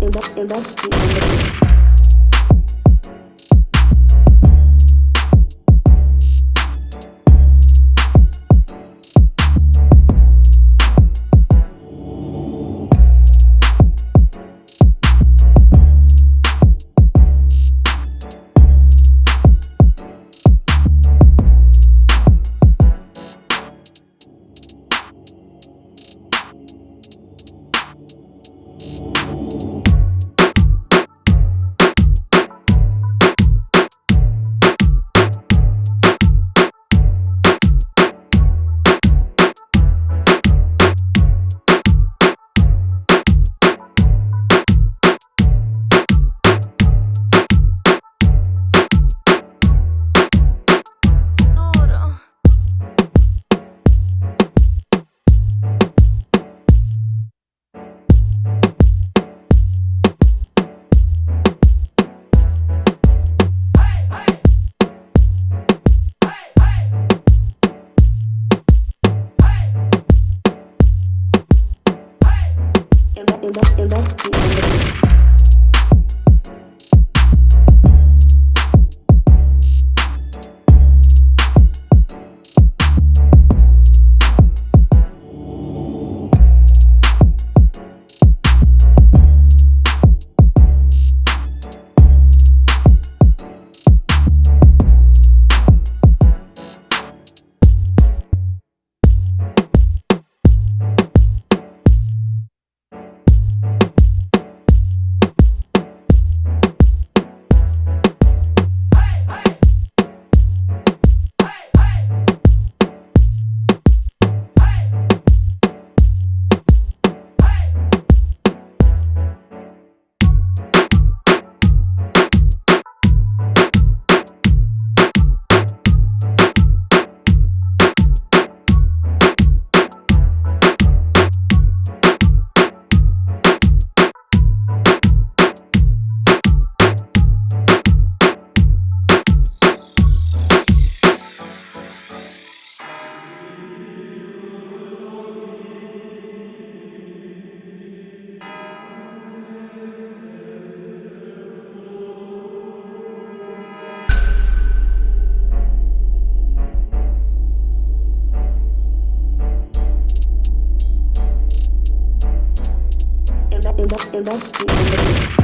industry, industry, industry. Эдовский Андрей. Industry.